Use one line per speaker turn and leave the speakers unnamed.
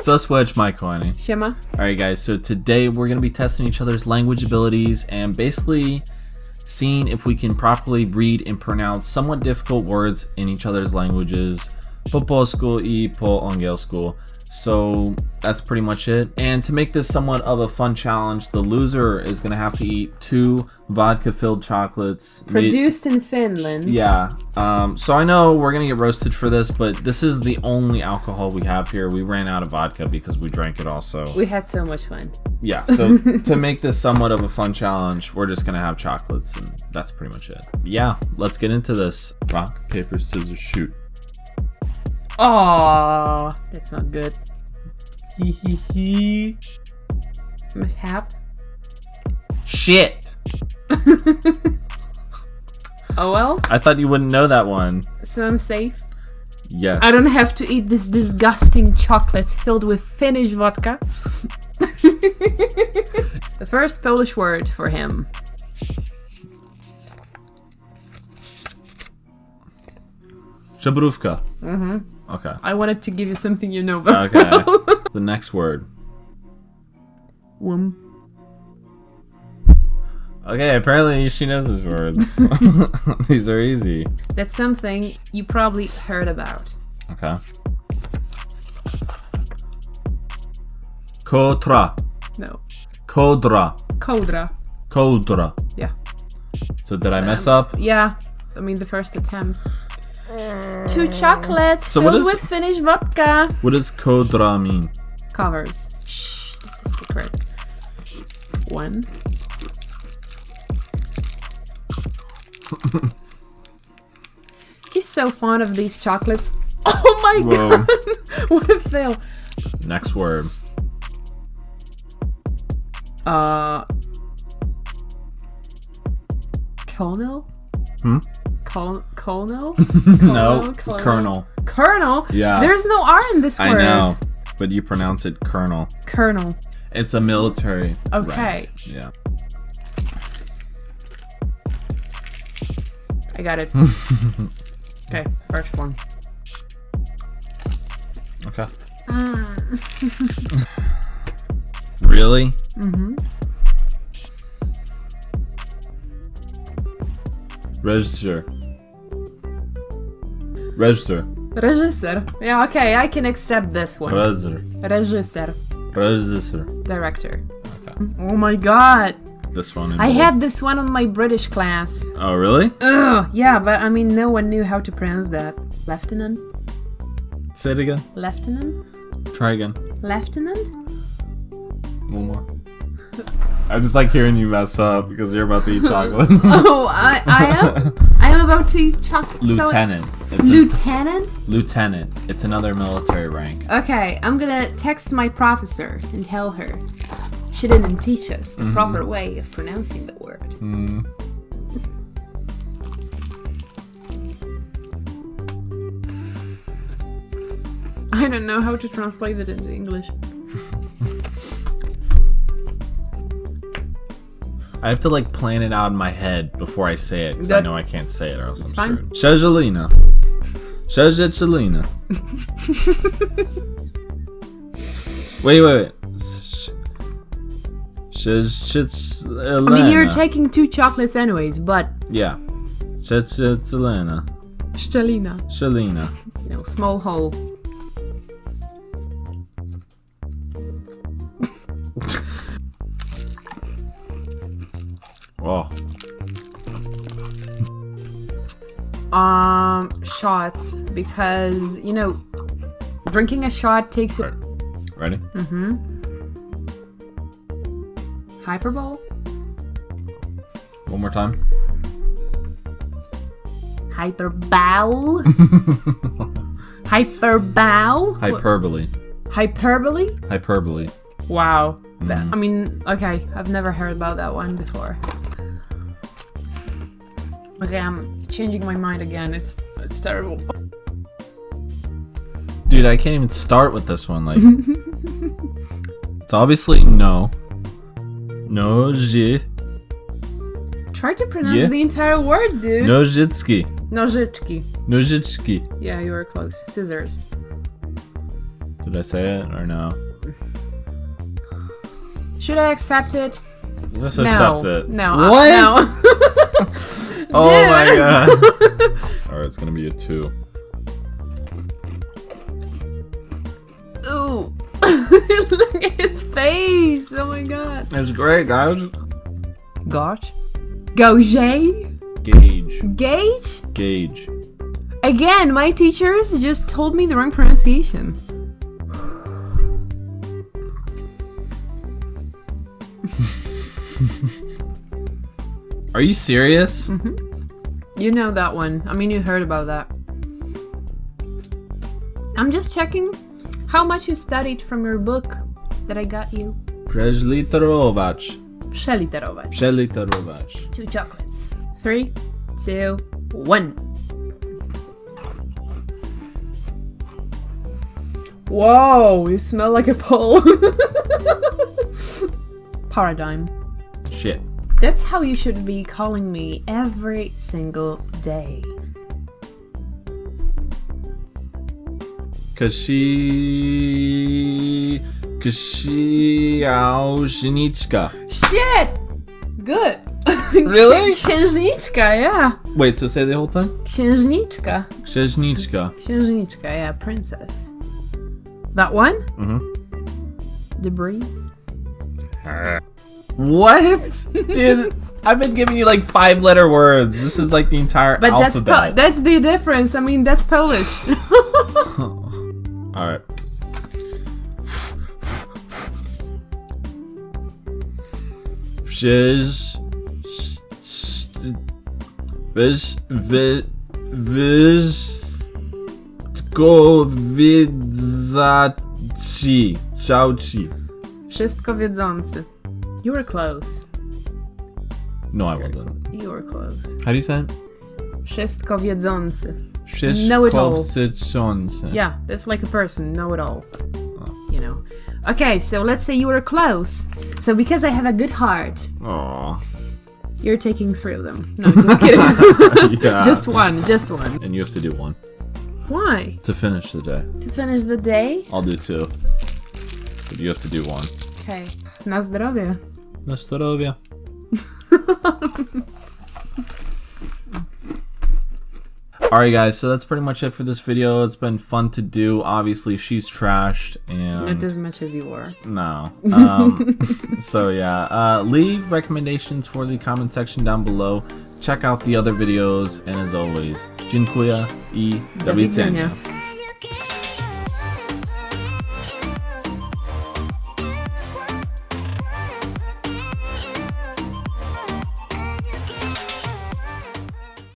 So switch my coin.
Siema.
Alright guys, so today we're going to be testing each other's language abilities and basically seeing if we can properly read and pronounce somewhat difficult words in each other's languages. Po polsku i po school. So that's pretty much it. And to make this somewhat of a fun challenge, the loser is going to have to eat two vodka filled chocolates.
Produced in Finland.
yeah. Um, so I know we're gonna get roasted for this, but this is the only alcohol we have here. We ran out of vodka because we drank it also.
We had so much fun.
yeah. So to make this somewhat of a fun challenge, we're just gonna have chocolates, and that's pretty much it. Yeah. Let's get into this. Rock paper scissors shoot.
Oh, that's not good.
Hee hee hee.
Mishap.
Shit.
Oh well,
I thought you wouldn't know that one.
so I'm safe.
Yes.
I don't have to eat this disgusting chocolate filled with Finnish vodka. the first Polish word for him.
Żubrówka. Mm-hmm. Okay.
I wanted to give you something you know about.
Okay. the next word. Okay, apparently she knows these words. These are easy.
That's something you probably heard about.
Okay. Kotra.
No.
Kodra.
Kodra.
Kodra.
Yeah.
So did I mess um, up?
Yeah. I mean, the first attempt. Two chocolates
So
filled
is-
with Finnish vodka.
What does kodra mean?
Covers. Shh, that's a secret. One. He's so fond of these chocolates. Oh my
Whoa.
god! what a fail.
Next word.
Uh. Colonel?
Hmm?
Col- colonel?
No,
Colonel?
colonel.
Colonel?
Yeah.
There's no R in this word.
I know, but you pronounce it colonel.
Colonel.
It's a military.
Okay.
rank. Yeah.
I got it. okay, first one.
Okay. really? Mm-hmm. Register. Register.
Reżyser. Yeah, okay, I can accept this one.
Register.
Reżyser.
Register.
Director.
Okay.
Oh my god.
This one.
I
bold.
had this one on my British class.
Oh, really?
Ugh, yeah, but I mean, no one knew how to pronounce that. Lieutenant?
Say it again.
Lieutenant?
Try again.
Lieutenant?
One more. I just like hearing you mess up because you're about to eat chocolate.
Oh, I, I am? I am about to eat chocolate.
Lieutenant. It's
So,
a
lieutenant?
lieutenant. It's another military rank.
Okay, I'm gonna text my professor and tell her she didn't teach us the mm-hmm. proper way of pronouncing the word. Hmm. I don't know how to translate it into English.
I have to like plan it out in my head before I say it because I know I can't say it or else I'm
fine.
screwed. Shajalina. Shajalina. wait, wait, wait. Shajalina.
I mean, you're taking two chocolates anyways, but
Yeah. Shajalina.
Stelina,
Shalina.
you know, small hole.
Oh.
Um, shots because you know, drinking a shot takes
Right. Ready? Mm-hmm.
hyperbole.
One more time.
Hyperbole. Hyperbole.
Hyperbole.
Hyperbole.
Hyperbole.
Wow. That- mm-hmm. I mean, okay, I've never heard about that one before. Okay, I'm changing my mind again. It's it's terrible.
Dude, I can't even start with this one. Like, it's obviously no. No.
Try to pronounce
Yeah.
the entire word, dude.
Nożyczki.
Nożyczki.
Nożyczki.
Yeah, you were close. Scissors.
Did I say it or no?
Should I accept it?
Let's
no.
accept it.
No. uh,
What?
no.
Oh my god. Alright, it's gonna be a two.
Ooh. Look at his face. Oh my god.
It's great, guys.
Got. Gauge?
Gauge.
Gauge?
Gauge.
Again, my teachers just told me the wrong pronunciation.
Are you serious? Mm-hmm.
You know that one. I mean, you heard about that. I'm just checking how much you studied from your book that I got you.
Przeliterować.
Przeliterować.
Przeliterować.
Two chocolates. Three, two, one. Whoa, you smell like a pole. Paradigm.
Shit.
That's how you should be calling me every single day.
Kashi... Księżniczka.
Shit! Good.
Really?
Księżniczka, yeah.
Wait, so say the whole thing?
Księżniczka.
Księżniczka.
Księżniczka, yeah, princess. That one?
Mm-hmm.
Debris.
What? Dude, I've been giving you like five letter words. This is like the entire
But that's
alphabet.
that's the difference. I mean, that's Polish.
Alright. Przecież... Wiesz... Wy... Wyszkowiedzaci. Ciao ci.
Wszystko wiedzący. You were close.
No, I wasn't.
You were close.
How do you say it?
Wszystko wiedzący. Know it all. Yeah, that's like a person, know it all. Oh. You know. Okay, so let's say you were close. So because I have a good heart,
Aw.
you're taking three of them. No, just kidding.
Yeah.
just one, just one.
And you have to do one.
Why?
To finish the day.
To finish the day?
I'll do two. But you have to do one.
Okay. Na zdrowie.
Na zdrowie. Alright guys, so that's pretty much it for this video. It's been fun to do. Obviously, she's trashed and
Not as much as you were.
no. Um, so yeah, uh, leave recommendations for the comment section down below. Check out the other videos, and as always, dziękuję i do
Do widzenia.
widzenia.